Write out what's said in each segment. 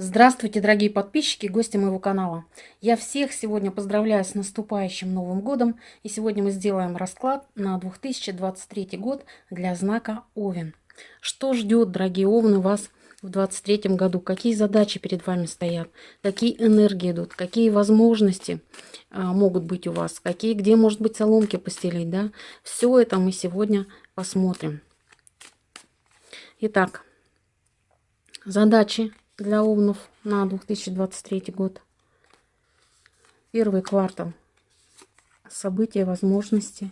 Здравствуйте, дорогие подписчики, гости моего канала. Я всех сегодня поздравляю с наступающим Новым годом. И сегодня мы сделаем расклад на 2023 год для знака Овен. Что ждет, дорогие Овны, вас в 2023 году? Какие задачи перед вами стоят? Какие энергии идут? Какие возможности а, могут быть у вас? Какие, где, может быть, соломки постелить? Да? Все это мы сегодня посмотрим. Итак, задачи для овнов на 2023 год. Первый квартал. События, возможности.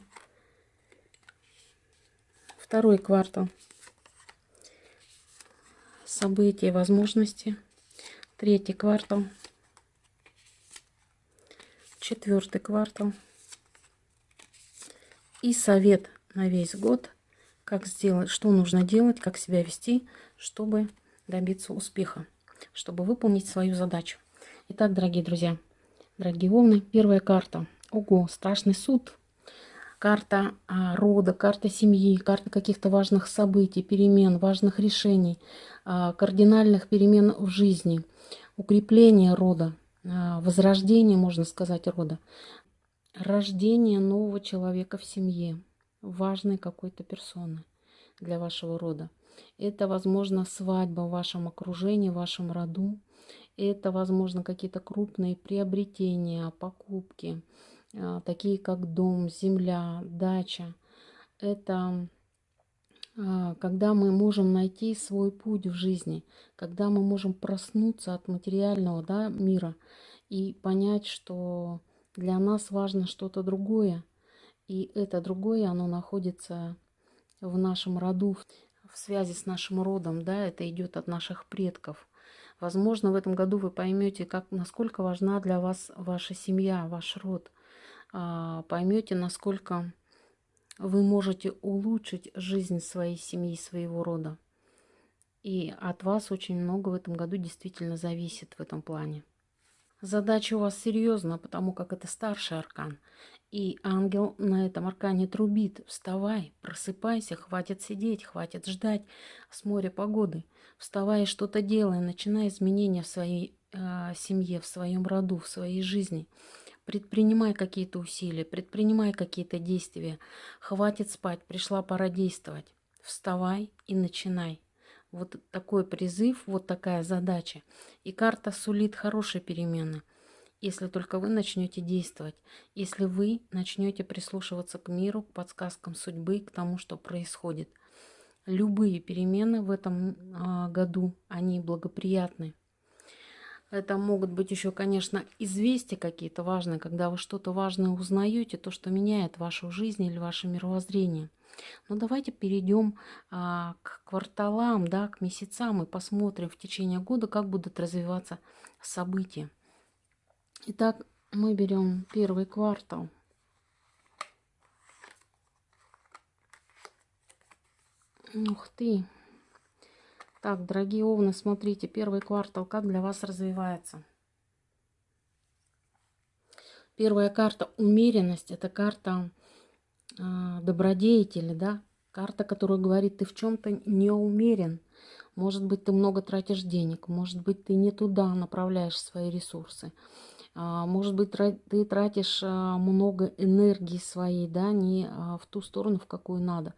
Второй квартал. События, возможности. Третий квартал. Четвертый квартал. И совет на весь год. Как сделать, что нужно делать, как себя вести, чтобы добиться успеха чтобы выполнить свою задачу. Итак, дорогие друзья, дорогие волны, первая карта. Ого, страшный суд. Карта а, рода, карта семьи, карта каких-то важных событий, перемен, важных решений, а, кардинальных перемен в жизни, укрепление рода, а, возрождение, можно сказать, рода, рождение нового человека в семье, важной какой-то персоны для вашего рода. Это, возможно, свадьба в вашем окружении, в вашем роду. Это, возможно, какие-то крупные приобретения, покупки, а, такие как дом, земля, дача. Это а, когда мы можем найти свой путь в жизни, когда мы можем проснуться от материального да, мира и понять, что для нас важно что-то другое. И это другое, оно находится в нашем роду в связи с нашим родом, да, это идет от наших предков. Возможно, в этом году вы поймете, как, насколько важна для вас ваша семья, ваш род. А, поймете, насколько вы можете улучшить жизнь своей семьи, своего рода. И от вас очень много в этом году действительно зависит в этом плане. Задача у вас серьезная, потому как это старший аркан. И ангел на этом аркане трубит. Вставай, просыпайся, хватит сидеть, хватит ждать с моря погоды. Вставай и что-то делай, начинай изменения в своей э, семье, в своем роду, в своей жизни. Предпринимай какие-то усилия, предпринимай какие-то действия. Хватит спать, пришла пора действовать. Вставай и начинай. Вот такой призыв, вот такая задача. И карта сулит хорошие перемены – если только вы начнете действовать, если вы начнете прислушиваться к миру, к подсказкам судьбы, к тому, что происходит. Любые перемены в этом э, году, они благоприятны. Это могут быть еще, конечно, известия какие-то важные, когда вы что-то важное узнаете, то, что меняет вашу жизнь или ваше мировоззрение. Но давайте перейдем а, к кварталам, да, к месяцам и посмотрим в течение года, как будут развиваться события. Итак, мы берем первый квартал. Ух ты! Так, дорогие овны, смотрите, первый квартал, как для вас развивается. Первая карта умеренность, это карта э, добродетели, да, карта, которая говорит, ты в чем-то не умерен. Может быть, ты много тратишь денег, может быть, ты не туда направляешь свои ресурсы. А, может быть, ты тратишь а, много энергии своей, да, не в ту сторону, в какую надо.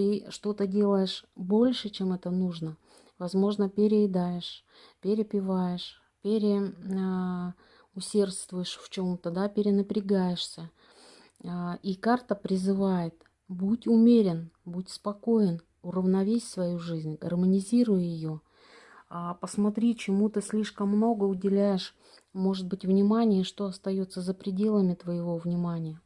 Ты что-то делаешь больше, чем это нужно. Возможно, переедаешь, перепиваешь, переусердствуешь в чем-то, да, перенапрягаешься. И карта призывает, будь умерен, будь спокоен, уравновесь свою жизнь, гармонизируй ее. Посмотри, чему ты слишком много уделяешь может быть внимание, что остается за пределами твоего внимания.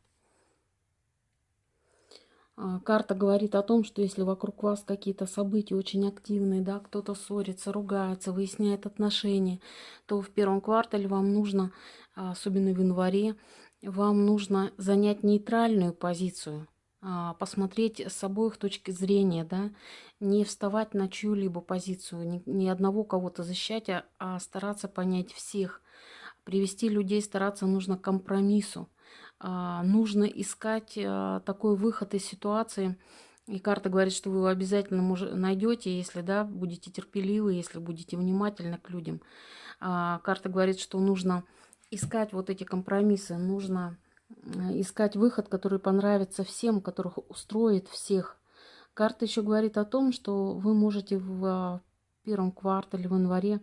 А, карта говорит о том, что если вокруг вас какие-то события очень активные, да, кто-то ссорится, ругается, выясняет отношения, то в первом квартале вам нужно, а, особенно в январе, вам нужно занять нейтральную позицию, а, посмотреть с обоих точки зрения, да, не вставать на чью-либо позицию, ни, одного кого-то защищать, а стараться понять всех, Привести людей стараться нужно к компромиссу. А, нужно искать а, такой выход из ситуации, И карта говорит, что вы его обязательно найдете, если да, будете терпеливы, если будете внимательны к людям. А, карта говорит, что нужно искать вот эти компромиссы, нужно э, искать выход, который понравится всем, которых устроит всех. Карта еще говорит о том, что вы можете в первом квартале, в январе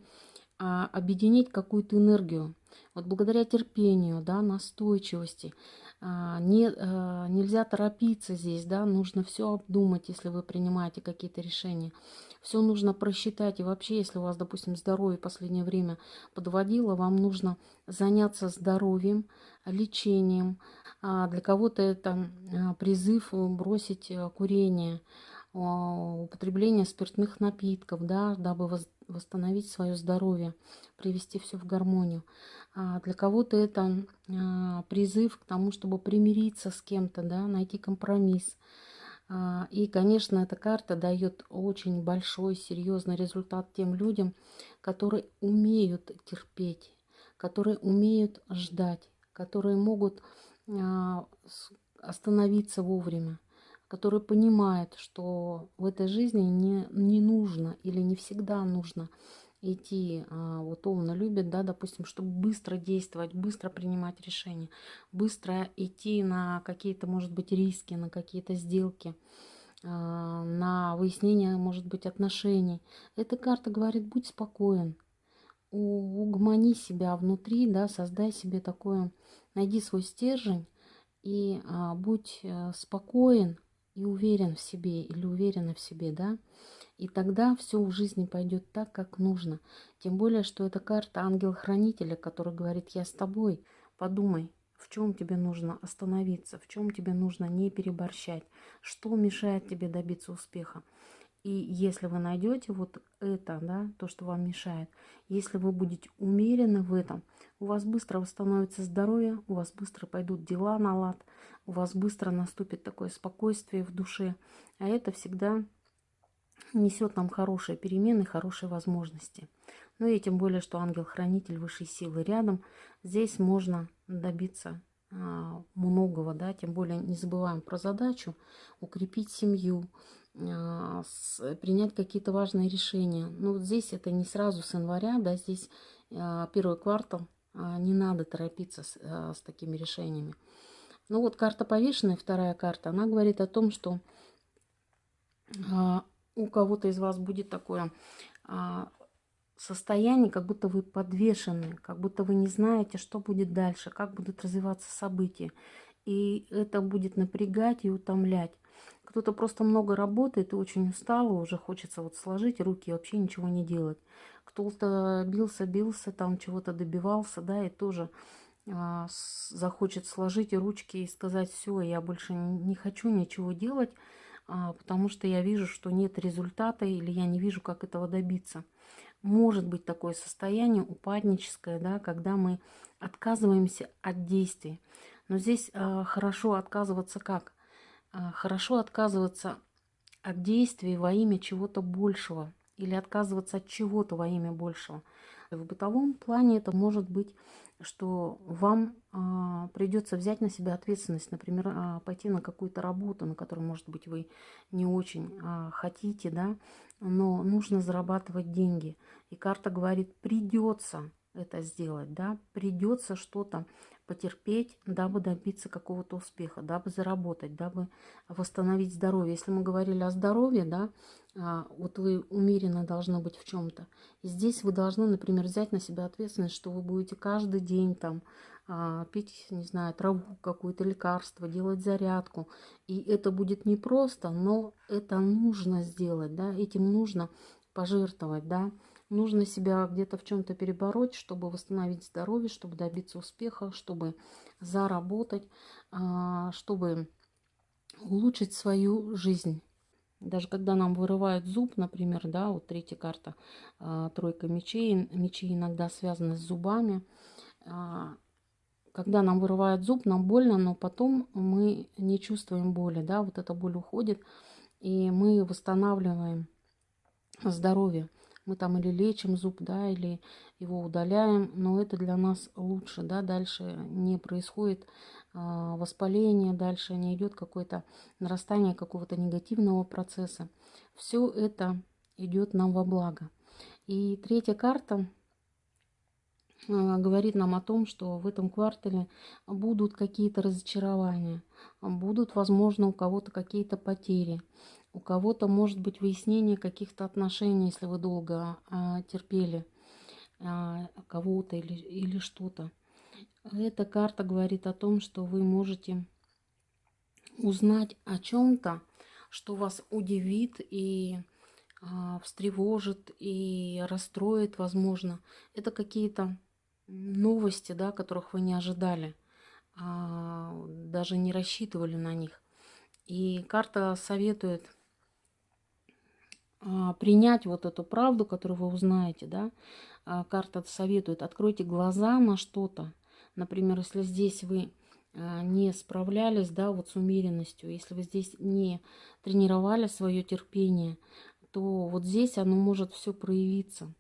объединить какую-то энергию. Вот благодаря терпению, да, настойчивости, а, не, а, нельзя торопиться здесь, да, нужно все обдумать, если вы принимаете какие-то решения. Все нужно просчитать. И вообще, если у вас, допустим, здоровье в последнее время подводило, вам нужно заняться здоровьем, лечением. Для кого-то это призыв бросить э, курение, употребление спиртных напитков, да, дабы восстановить свое здоровье, привести все в гармонию. А для кого-то это а, призыв к тому, чтобы примириться с кем-то, да, найти компромисс. А, и, конечно, эта карта дает очень большой, серьезный результат тем людям, которые умеют терпеть, которые умеют ждать, которые могут а, остановиться вовремя который понимает, что в этой жизни не, не нужно или не всегда нужно идти, а, вот умно любит, да, допустим, чтобы быстро действовать, быстро принимать решения, быстро идти на какие-то, может быть, риски, на какие-то сделки, а, на выяснение, может быть, отношений. Эта карта говорит, будь спокоен, угомони себя внутри, да, создай себе такое, найди свой стержень и а, будь а, спокоен, и уверен в себе или уверена в себе, да, и тогда все в жизни пойдет так, как нужно. Тем более, что это карта ангел-хранителя, который говорит, я с тобой, подумай, в чем тебе нужно остановиться, в чем тебе нужно не переборщать, что мешает тебе добиться успеха. И если вы найдете вот это, да, то, что вам мешает, если вы будете умерены в этом, у вас быстро восстановится здоровье, у вас быстро пойдут дела на лад, у вас быстро наступит такое спокойствие в душе. А это всегда несет нам хорошие перемены, хорошие возможности. Ну и тем более, что ангел-хранитель высшей силы рядом, здесь можно добиться а, многого, да, тем более не забываем про задачу укрепить семью, принять какие-то важные решения. Ну, вот здесь это не сразу с января, да, здесь а, первый квартал, а, не надо торопиться с, с такими решениями. Ну вот карта повешенная, вторая карта, она говорит о том, что у кого-то из вас будет такое состояние, как будто вы подвешены, как будто вы не знаете, что будет дальше, как будут развиваться события. И это будет напрягать и утомлять. Кто-то просто много работает и очень устал, уже хочется вот сложить руки и вообще ничего не делать. Кто-то бился, бился, там чего-то добивался, да, и тоже а, захочет сложить ручки и сказать, все, я больше не хочу ничего делать, а, потому что я вижу, что нет результата или я не вижу, как этого добиться. Может быть такое состояние упадническое, да, когда мы отказываемся от действий. Но здесь а, хорошо отказываться как? А, хорошо отказываться от действий во имя чего-то большего или отказываться от чего-то во имя большего. В бытовом плане это может быть, что вам а, придется взять на себя ответственность, например, а, пойти на какую-то работу, на которую, может быть, вы не очень а, хотите, да, но нужно зарабатывать деньги. И карта говорит, придется это сделать, да, придется что-то потерпеть, дабы добиться какого-то успеха, дабы заработать, дабы восстановить здоровье. Если мы говорили о здоровье, да, а, вот вы умеренно должны быть в чем-то. Здесь вы должны, например, взять на себя ответственность, что вы будете каждый день там а, пить, не знаю, траву какое-то лекарство, делать зарядку. И это будет непросто, но это нужно сделать, да, этим нужно пожертвовать, да. Нужно себя где-то в чем-то перебороть, чтобы восстановить здоровье, чтобы добиться успеха, чтобы заработать, а, чтобы улучшить свою жизнь. Даже когда нам вырывают зуб, например, да, вот третья карта, а, тройка мечей, мечи иногда связаны с зубами. А, когда нам вырывают зуб, нам больно, но потом мы не чувствуем боли, да, вот эта боль уходит, и мы восстанавливаем здоровье мы там или лечим зуб, да, или его удаляем, но это для нас лучше, да, дальше не происходит а, воспаление, дальше не идет какое-то нарастание какого-то негативного процесса. Все это идет нам во благо. И третья карта а, говорит нам о том, что в этом квартале будут какие-то разочарования, будут, возможно, у кого-то какие-то потери, у кого-то может быть выяснение каких-то отношений, если вы долго а, терпели а, кого-то или, или что-то. Эта карта говорит о том, что вы можете узнать о чем-то, что вас удивит и а, встревожит и расстроит, возможно. Это какие-то новости, да, которых вы не ожидали, а, даже не рассчитывали на них. И карта советует принять вот эту правду, которую вы узнаете, да. А, карта советует, откройте глаза на что-то. Например, если здесь вы а, не справлялись, да, вот с умеренностью, если вы здесь не тренировали свое терпение, то вот здесь оно может все проявиться.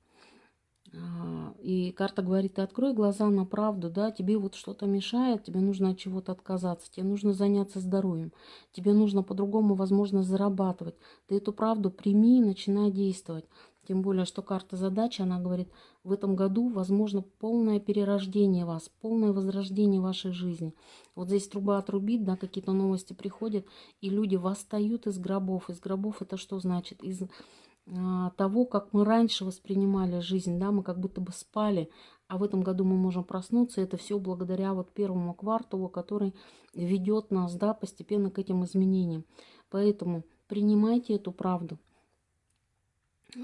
А, и карта говорит, ты открой глаза на правду, да, тебе вот что-то мешает, тебе нужно от чего-то отказаться, тебе нужно заняться здоровьем, тебе нужно по-другому, возможно, зарабатывать. Ты эту правду прими и начинай действовать. Тем более, что карта задачи, она говорит, в этом году возможно полное перерождение вас, полное возрождение вашей жизни. Вот здесь труба отрубит, да, какие-то новости приходят, и люди восстают из гробов. Из гробов это что значит? Из того, как мы раньше воспринимали жизнь, да, мы как будто бы спали, а в этом году мы можем проснуться, это все благодаря вот первому кварталу, который ведет нас, да, постепенно к этим изменениям. Поэтому принимайте эту правду,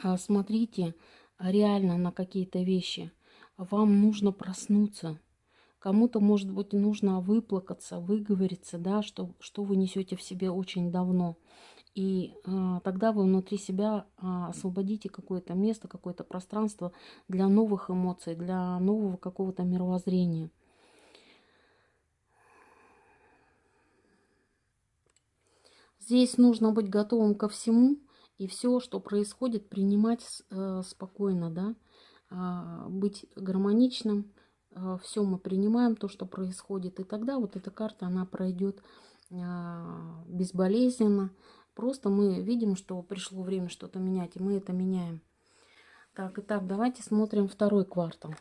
а, смотрите реально на какие-то вещи. Вам нужно проснуться. Кому-то, может быть, нужно выплакаться, выговориться, да, что, что вы несете в себе очень давно. И а, тогда вы внутри себя а, освободите какое-то место, какое-то пространство для новых эмоций, для нового какого-то мировоззрения. Здесь нужно быть готовым ко всему и все, что происходит, принимать э, спокойно, да, э, быть гармоничным. Э, все мы принимаем, то, что происходит, и тогда вот эта карта, она пройдет э, безболезненно, Просто мы видим, что пришло время что-то менять, и мы это меняем. Так, итак, давайте смотрим второй квартал.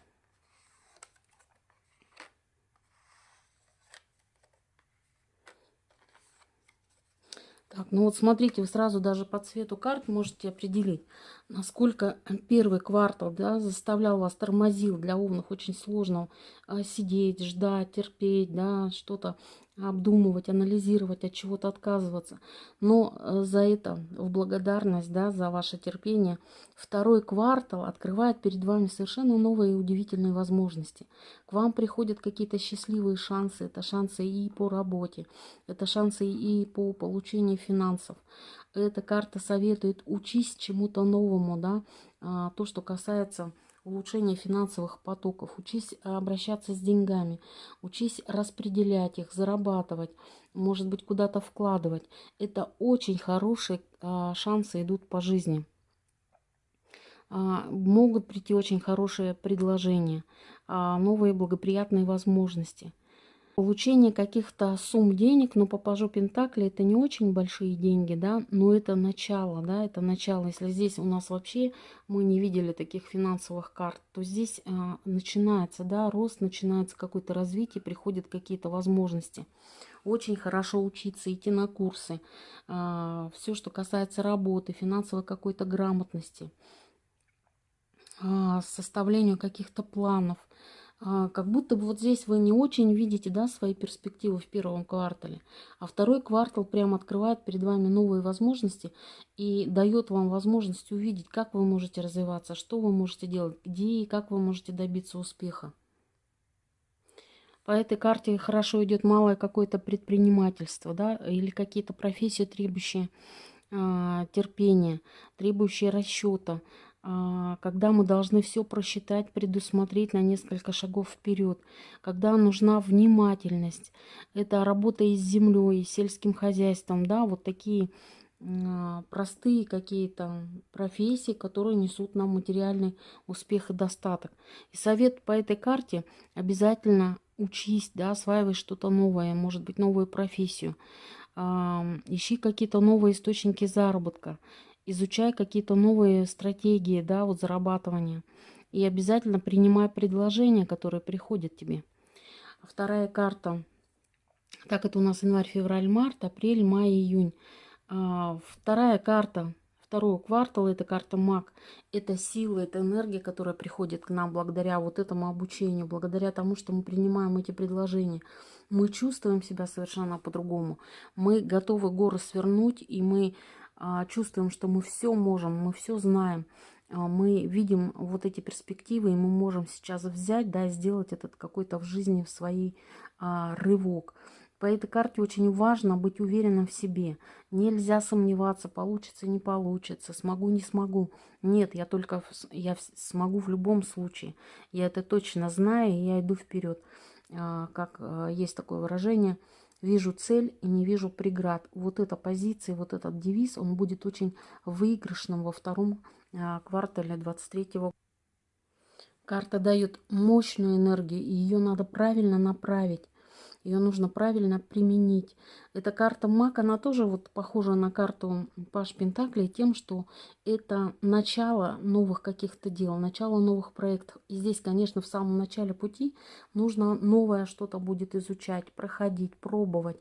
Так, ну вот смотрите, вы сразу даже по цвету карт можете определить, насколько первый квартал да, заставлял вас, тормозил для овнов очень сложно а, сидеть, ждать, терпеть, да, что-то обдумывать, анализировать, от чего-то отказываться. Но э, за это, в благодарность, да, за ваше терпение, второй квартал открывает перед вами совершенно новые и удивительные возможности. К вам приходят какие-то счастливые шансы. Это шансы и по работе, это шансы и по получению финансов. Эта карта советует учись чему-то новому, да, а, то, что касается улучшение финансовых потоков, учись обращаться с деньгами, учись распределять их, зарабатывать, может быть, куда-то вкладывать. Это очень хорошие а, шансы идут по жизни. А, могут прийти очень хорошие предложения, а, новые благоприятные возможности – Получение каких-то сумм денег, но по пажу Пентакли это не очень большие деньги, да, но это начало, да, это начало. Если здесь у нас вообще мы не видели таких финансовых карт, то здесь а, начинается, да, рост, начинается какое-то развитие, приходят какие-то возможности. Очень хорошо учиться, идти на курсы, а, все, что касается работы, финансовой какой-то грамотности, а, составлению каких-то планов – как будто бы вот здесь вы не очень видите да, свои перспективы в первом квартале, а второй квартал прям открывает перед вами новые возможности и дает вам возможность увидеть, как вы можете развиваться, что вы можете делать, где и как вы можете добиться успеха. По этой карте хорошо идет малое какое-то предпринимательство, да, или какие-то профессии, требующие э, терпения, требующие расчета, а, когда мы должны все просчитать, предусмотреть на несколько шагов вперед, когда нужна внимательность. Это работа и с землей, и с сельским хозяйством, да, вот такие а, простые какие-то профессии, которые несут нам материальный успех и достаток. И совет по этой карте обязательно учись, да, осваивай что-то новое, может быть, новую профессию. Ищи какие-то новые источники заработка, изучай какие-то новые стратегии, да, вот зарабатывания. И обязательно принимай предложения, которые приходят тебе. Вторая карта. Так, это у нас январь, февраль, март, апрель, май, июнь. А, вторая карта Второй квартал – это карта маг. Это сила, это энергия, которая приходит к нам благодаря вот этому обучению, благодаря тому, что мы принимаем эти предложения. Мы чувствуем себя совершенно по-другому. Мы готовы горы свернуть, и мы чувствуем, что мы все можем, мы все знаем. А, мы видим вот эти перспективы, и мы можем сейчас взять, да, сделать этот какой-то в жизни в своей а, рывок. По этой карте очень важно быть уверенным в себе. Нельзя сомневаться, получится, не получится, смогу, не смогу. Нет, я только я смогу в любом случае. Я это точно знаю, и я иду вперед. А, как а, есть такое выражение, вижу цель и не вижу преград. Вот эта позиция, вот этот девиз, он будет очень выигрышным во втором а, квартале 23 года. Карта дает мощную энергию, и ее надо правильно направить. Ее нужно правильно применить. Эта карта маг, она тоже вот похожа на карту Паш Пентаклей тем, что это начало новых каких-то дел, начало новых проектов. И здесь, конечно, в самом начале пути нужно новое что-то будет изучать, проходить, пробовать.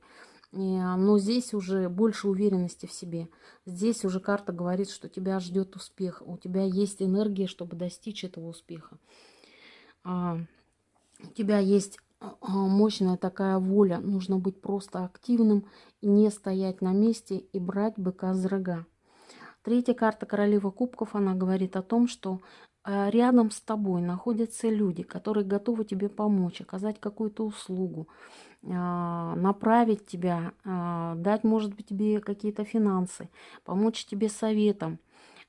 Но здесь уже больше уверенности в себе. Здесь уже карта говорит, что тебя ждет успех. У тебя есть энергия, чтобы достичь этого успеха. А, у тебя есть мощная такая воля. Нужно быть просто активным не стоять на месте и брать быка за рога. Третья карта королева кубков, она говорит о том, что а, рядом с тобой находятся люди, которые готовы тебе помочь, оказать какую-то услугу, направить тебя, дать, может быть, тебе какие-то финансы, помочь тебе советом.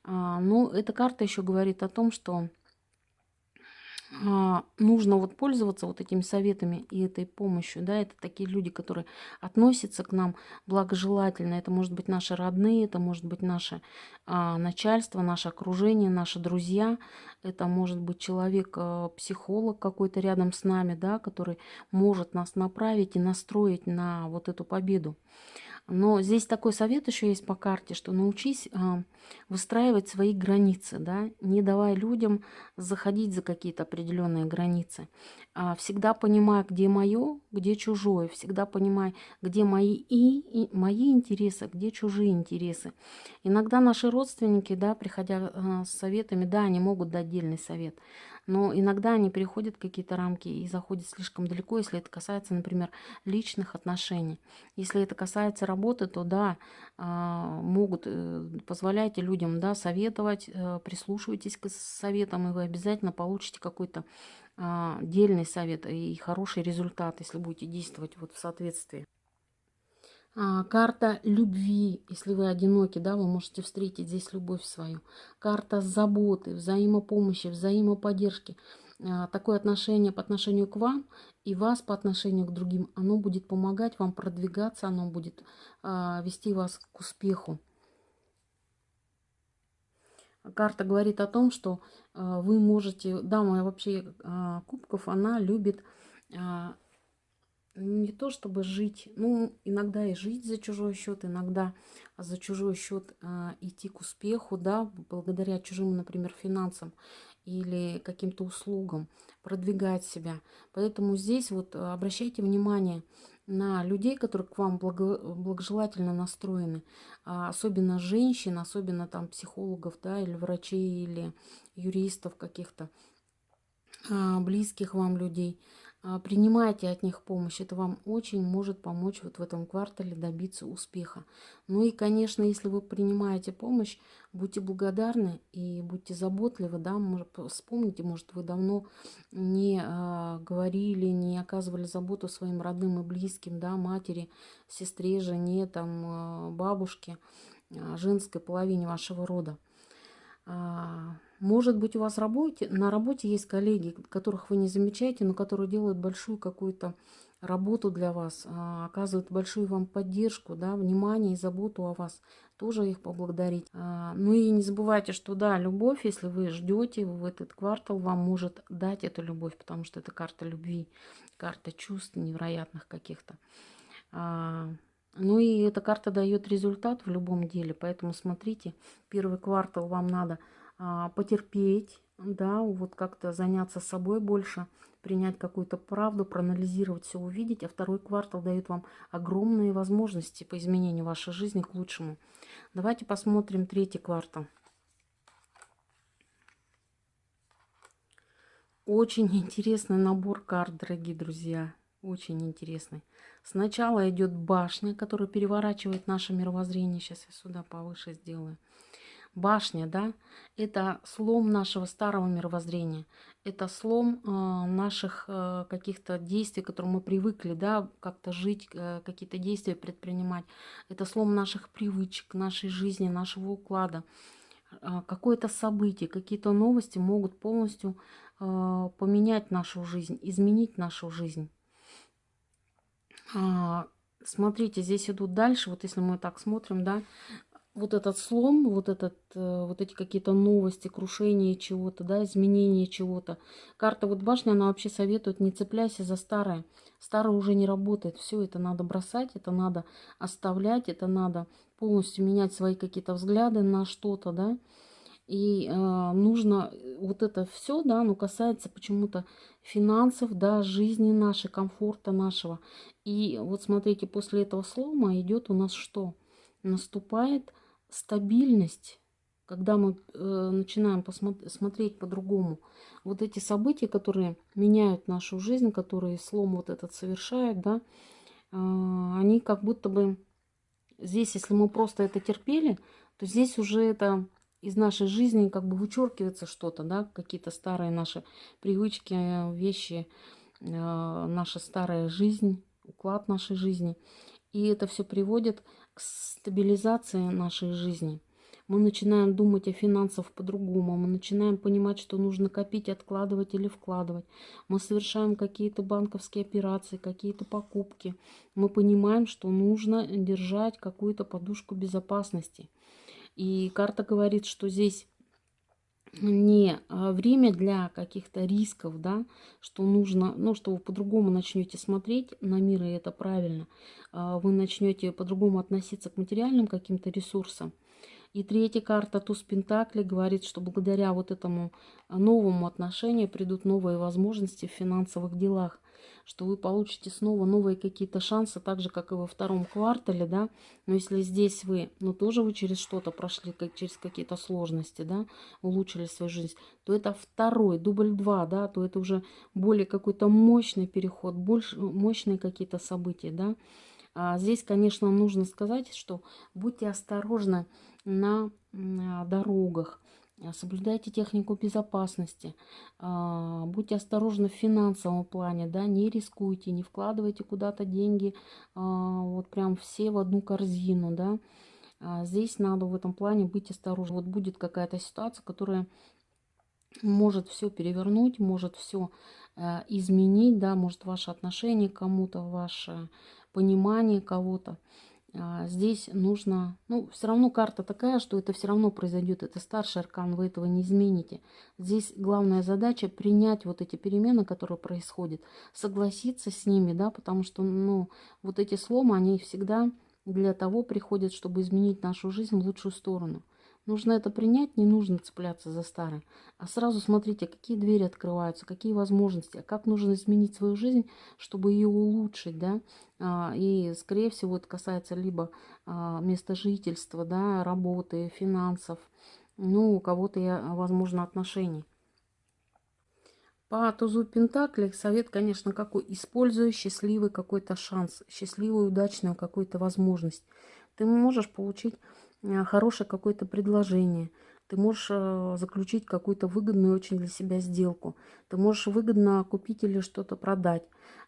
Но эта карта еще говорит о том, что а, нужно вот пользоваться вот этими советами и этой помощью, да, это такие люди, которые относятся к нам благожелательно, это может быть наши родные, это может быть наше а, начальство, наше окружение, наши друзья, это может быть человек-психолог а, какой-то рядом с нами, да, который может нас направить и настроить на вот эту победу. Но здесь такой совет еще есть по карте, что научись а, выстраивать свои границы, да, не давая людям заходить за какие-то определенные границы. А, всегда понимай, где мое, где чужое, всегда понимай, где мои и, и мои интересы, где чужие интересы. Иногда наши родственники, да, приходя а, с советами, да, они могут дать отдельный совет, но иногда они переходят какие-то рамки и заходят слишком далеко, если это касается, например, личных отношений. Если это касается работы, то да, а, могут, э, позволяйте людям да, советовать, э, прислушивайтесь к советам, и вы обязательно получите какой-то а, дельный совет и хороший результат, если будете действовать вот в соответствии. А, карта любви, если вы одиноки, да, вы можете встретить здесь любовь свою. Карта заботы, взаимопомощи, взаимоподдержки. А, такое отношение по отношению к вам и вас по отношению к другим, оно будет помогать вам продвигаться, оно будет а, вести вас к успеху. Карта говорит о том, что вы можете, дама вообще кубков, она любит не то чтобы жить, ну, иногда и жить за чужой счет, иногда за чужой счет э, идти к успеху, да, благодаря чужим, например, финансам или каким-то услугам, продвигать себя. Поэтому здесь вот обращайте внимание на людей, которые к вам благо, благожелательно настроены, а особенно женщин, особенно там психологов, да, или врачей, или юристов каких-то, а, близких вам людей – а, принимайте от них помощь. Это вам очень может помочь вот в этом квартале добиться успеха. Ну и, конечно, если вы принимаете помощь, будьте благодарны и будьте заботливы. Да? Может, вспомните, может, вы давно не э, говорили, не оказывали заботу своим родным и близким, да, матери, сестре, жене, там, э, бабушке, женской половине вашего рода. Может быть, у вас работе, на работе есть коллеги, которых вы не замечаете, но которые делают большую какую-то работу для вас, а, оказывают большую вам поддержку, да, внимание и заботу о вас. Тоже их поблагодарить. А, ну и не забывайте, что да, любовь, если вы ждете в этот квартал, вам может дать эту любовь, потому что это карта любви, карта чувств невероятных каких-то. А, ну и эта карта дает результат в любом деле, поэтому смотрите, первый квартал вам надо потерпеть, да, вот как-то заняться собой больше, принять какую-то правду, проанализировать все, увидеть. А второй квартал дает вам огромные возможности по изменению вашей жизни к лучшему. Давайте посмотрим третий квартал. Очень интересный набор карт, дорогие друзья. Очень интересный. Сначала идет башня, которая переворачивает наше мировоззрение. Сейчас я сюда повыше сделаю башня, да, это слом нашего старого мировоззрения, это слом э, наших э, каких-то действий, к которым мы привыкли, да, как-то жить, э, какие-то действия предпринимать. Это слом наших привычек, нашей жизни, нашего уклада. Э, Какое-то событие, какие-то новости могут полностью поменять нашу жизнь, изменить нашу жизнь. А, смотрите, здесь идут дальше, вот если мы так смотрим, да, вот этот слом, вот, этот, э, вот эти какие-то новости, крушение чего-то, да, изменение чего-то. Карта вот башня, она вообще советует, не цепляйся за старое. Старое уже не работает. Все это надо бросать, это надо оставлять, это надо полностью менять свои какие-то взгляды на что-то, да. И э, нужно вот это все, да, ну касается почему-то финансов, да, жизни нашей, комфорта нашего. И вот смотрите, после этого слома идет у нас что? Наступает стабильность, когда мы э, начинаем смотреть по-другому, вот эти события, которые меняют нашу жизнь, которые слом вот этот совершают, да, э, они как будто бы здесь, если мы просто это терпели, то здесь уже это из нашей жизни как бы вычеркивается что-то, да, какие-то старые наши привычки, вещи, э, наша старая жизнь, уклад нашей жизни. И это все приводит к стабилизации нашей жизни. Мы начинаем думать о финансах по-другому, мы начинаем понимать, что нужно копить, откладывать или вкладывать. Мы совершаем какие-то банковские операции, какие-то покупки. Мы понимаем, что нужно держать какую-то подушку безопасности. И карта говорит, что здесь не а, время для каких-то рисков, да, что нужно, ну, что вы по-другому начнете смотреть на мир, и это правильно, а, вы начнете по-другому относиться к материальным каким-то ресурсам. И третья карта Туз Пентакли говорит, что благодаря вот этому новому отношению придут новые возможности в финансовых делах что вы получите снова новые какие-то шансы, так же, как и во втором квартале, да, но если здесь вы, ну, тоже вы через что-то прошли, как через какие-то сложности, да, улучшили свою жизнь, то это второй, дубль два, да, то это уже более какой-то мощный переход, больше, мощные какие-то события, да. А здесь, конечно, нужно сказать, что будьте осторожны на, дорогах, соблюдайте технику безопасности, а, будьте осторожны в финансовом плане, да, не рискуйте, не вкладывайте куда-то деньги, а, вот прям все в одну корзину, да. Здесь надо в этом плане быть осторожным. Вот будет какая-то ситуация, которая может все перевернуть, может все изменить, да, может ваше отношение к кому-то, ваше понимание кого-то. А, здесь нужно, ну, все равно карта такая, что это все равно произойдет. Это старший аркан, вы этого не измените. Здесь главная задача принять вот эти перемены, которые происходят, согласиться с ними, да, потому что, ну, вот эти сломы, они всегда для того приходят, чтобы изменить нашу жизнь в лучшую сторону. Нужно это принять, не нужно цепляться за старое. А сразу смотрите, какие двери открываются, какие возможности, а как нужно изменить свою жизнь, чтобы ее улучшить, да. А, и, скорее всего, это касается либо а, места жительства, да, работы, финансов, ну, у кого-то, возможно, отношений. По тузу Пентакли совет, конечно, какой? Используй счастливый какой-то шанс, счастливую, удачную какую-то возможность. Ты можешь получить хорошее какое-то предложение. Ты можешь э, заключить какую-то выгодную очень для себя сделку. Ты можешь выгодно купить или что-то продать.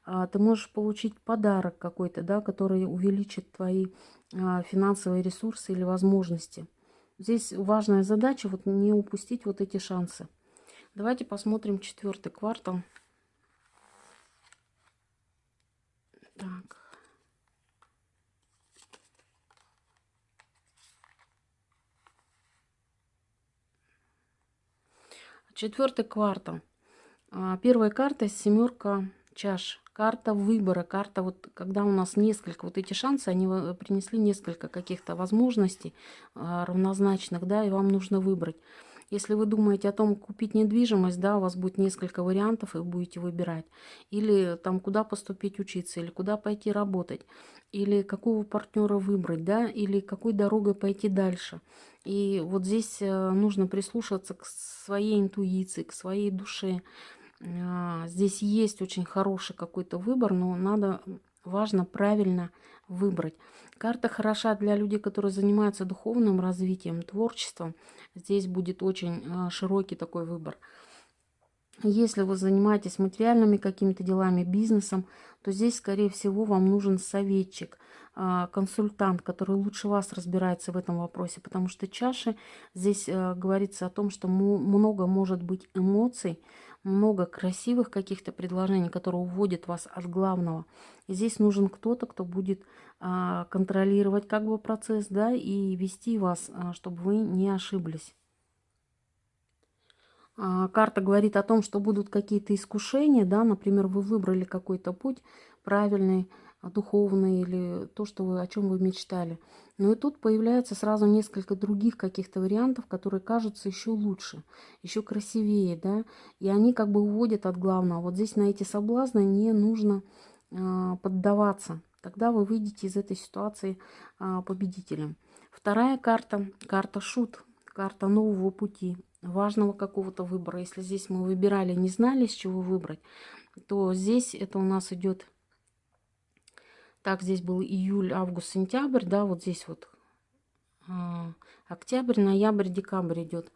А, ты можешь получить подарок какой-то, да, который увеличит твои а, финансовые ресурсы или возможности. Здесь важная задача вот не упустить вот эти шансы. Давайте посмотрим четвертый квартал. Четвертый квартал. А, первая карта семерка чаш. Карта выбора, карта вот, когда у нас несколько, вот эти шансы, они принесли несколько каких-то возможностей а, равнозначных, да, и вам нужно выбрать. Если вы думаете о том, купить недвижимость, да, у вас будет несколько вариантов, и вы будете выбирать. Или там, куда поступить учиться, или куда пойти работать, или какого партнера выбрать, да, или какой дорогой пойти дальше. И вот здесь э, нужно прислушаться к своей интуиции, к своей душе. А, здесь есть очень хороший какой-то выбор, но надо важно правильно выбрать. Карта хороша для людей, которые занимаются духовным развитием, творчеством. Здесь будет очень а, широкий такой выбор. Если вы занимаетесь материальными какими-то делами, бизнесом, то здесь, скорее всего, вам нужен советчик, а, консультант, который лучше вас разбирается в этом вопросе, потому что чаши здесь а, говорится о том, что много может быть эмоций, много красивых каких-то предложений, которые уводят вас от главного. Здесь нужен кто-то, кто будет а, контролировать как бы процесс, да, и вести вас, а, чтобы вы не ошиблись. А, карта говорит о том, что будут какие-то искушения, да, например, вы выбрали какой-то путь правильный, духовный или то, что вы, о чем вы мечтали. Но и тут появляется сразу несколько других каких-то вариантов, которые кажутся еще лучше, еще красивее, да, и они как бы уводят от главного. Вот здесь на эти соблазны не нужно э, поддаваться. Тогда вы выйдете из этой ситуации э, победителем. Вторая карта, карта шут, карта нового пути, важного какого-то выбора. Если здесь мы выбирали, не знали, с чего выбрать, то здесь это у нас идет так, здесь был июль, август, сентябрь, да, вот здесь вот а, октябрь, ноябрь, декабрь идет.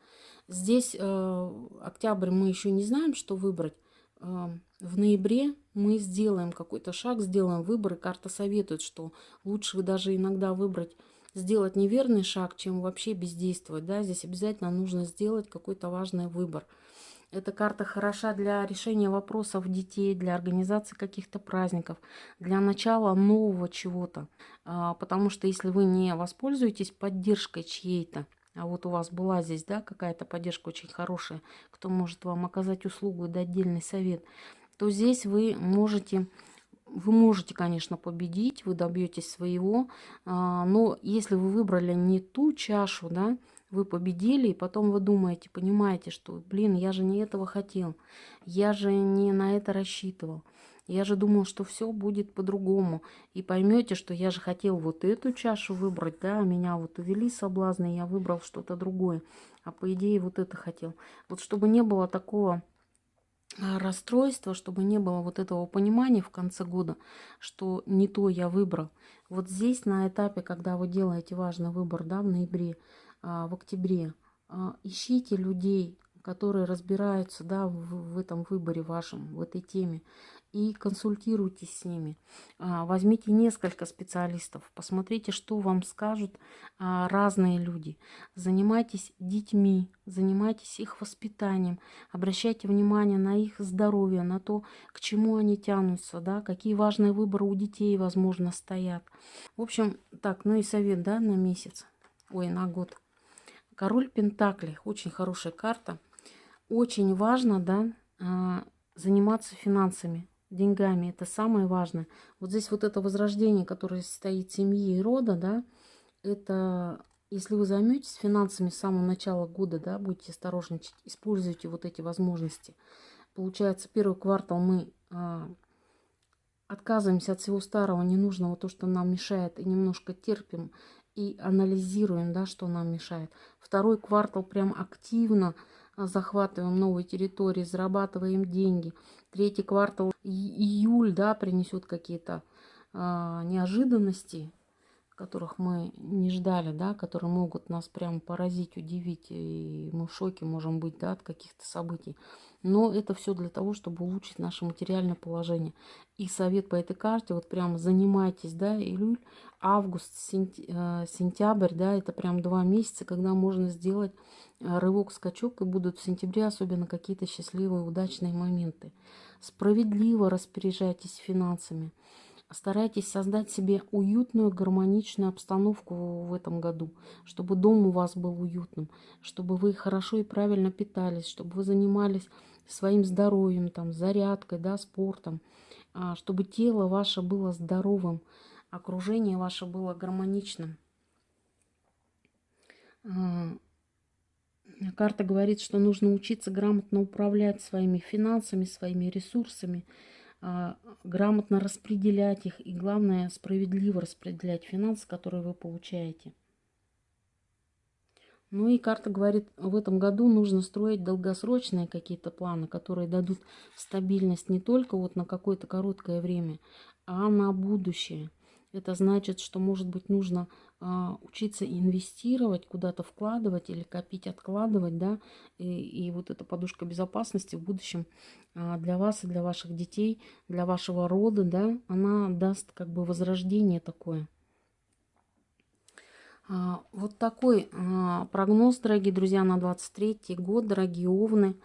Здесь э, октябрь мы еще не знаем, что выбрать. Э, в ноябре мы сделаем какой-то шаг, сделаем выбор, и карта советует, что лучше даже иногда выбрать, сделать неверный шаг, чем вообще бездействовать. Да? Здесь обязательно нужно сделать какой-то важный выбор. Эта карта хороша для решения вопросов детей, для организации каких-то праздников, для начала нового чего-то. А, потому что если вы не воспользуетесь поддержкой чьей-то, а вот у вас была здесь, да, какая-то поддержка очень хорошая, кто может вам оказать услугу и дать отдельный совет, то здесь вы можете вы можете, конечно, победить, вы добьетесь своего, а, но если вы выбрали не ту чашу, да, вы победили, и потом вы думаете, понимаете, что, блин, я же не этого хотел, я же не на это рассчитывал. Я же думал, что все будет по-другому. И поймете, что я же хотел вот эту чашу выбрать, да, меня вот увели соблазны, я выбрал что-то другое. А по идее вот это хотел. Вот чтобы не было такого а, расстройства, чтобы не было вот этого понимания в конце года, что не то я выбрал. Вот здесь на этапе, когда вы делаете важный выбор, да, в ноябре, в октябре. А, ищите людей, которые разбираются да, в, в этом выборе вашем, в этой теме, и консультируйтесь с ними. А, возьмите несколько специалистов, посмотрите, что вам скажут разные люди. Занимайтесь детьми, занимайтесь их воспитанием, обращайте внимание на их здоровье, на то, к чему они тянутся, да, какие важные выборы у детей, возможно, стоят. В общем, так, ну и совет, да, на месяц, ой, на год. Король Пентаклей. Очень хорошая карта. Очень важно, да, а, заниматься финансами, деньгами. Это самое важное. Вот здесь вот это возрождение, которое стоит семьи и рода, да, это если вы займетесь финансами с самого начала года, да, будете осторожничать, используйте вот эти возможности. Получается, первый квартал мы а, отказываемся от всего старого, ненужного, то, что нам мешает, и немножко терпим и анализируем, да, что нам мешает. Второй квартал прям активно а, захватываем новые территории, зарабатываем деньги. Третий квартал, июль, да, принесет какие-то а, неожиданности, которых мы не ждали, да, которые могут нас прям поразить, удивить, и мы в шоке можем быть, да, от каких-то событий. Но это все для того, чтобы улучшить наше материальное положение. И совет по этой карте, вот прям занимайтесь, да, июль, август, э, сентябрь, да, это прям два месяца, когда можно сделать э, рывок-скачок, и будут в сентябре особенно какие-то счастливые, удачные моменты. Справедливо распоряжайтесь финансами. Старайтесь создать себе уютную, гармоничную обстановку в этом году, чтобы дом у вас был уютным, чтобы вы хорошо и правильно питались, чтобы вы занимались своим здоровьем, там, зарядкой, да, спортом, а, чтобы тело ваше было здоровым, окружение ваше было гармоничным. А, карта говорит, что нужно учиться грамотно управлять своими финансами, своими ресурсами, а, грамотно распределять их и, главное, справедливо распределять финансы, которые вы получаете. Ну и карта говорит, в этом году нужно строить долгосрочные какие-то планы, которые дадут стабильность не только вот на какое-то короткое время, а на будущее. Это значит, что, может быть, нужно а, учиться инвестировать, куда-то вкладывать или копить, откладывать, да, и, и вот эта подушка безопасности в будущем а, для вас и для ваших детей, для вашего рода, да, она даст как бы возрождение такое. А, вот такой а, прогноз, дорогие друзья, на 23 год, дорогие овны.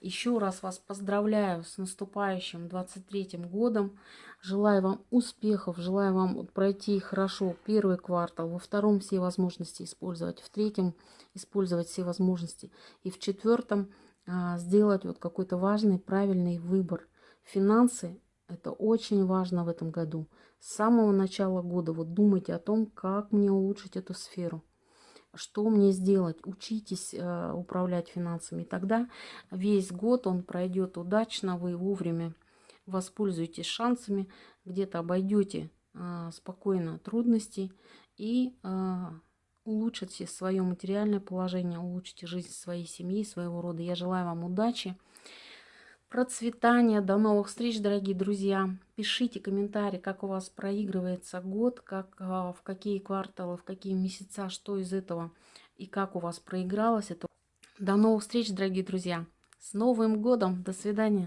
Еще раз вас поздравляю с наступающим 23 годом. Желаю вам успехов, желаю вам пройти хорошо первый квартал, во втором все возможности использовать, в третьем использовать все возможности и в четвертом а, сделать вот какой-то важный, правильный выбор. Финансы – это очень важно в этом году. С самого начала года вот думайте о том, как мне улучшить эту сферу что мне сделать. Учитесь э, управлять финансами. Тогда весь год он пройдет удачно, вы вовремя воспользуетесь шансами, где-то обойдете э, спокойно трудности и э, улучшите свое материальное положение, улучшите жизнь своей семьи, своего рода. Я желаю вам удачи процветания. До новых встреч, дорогие друзья. Пишите комментарии, как у вас проигрывается год, как, а, в какие кварталы, в какие месяца, что из этого и как у вас проигралось это. До новых встреч, дорогие друзья. С Новым годом. До свидания.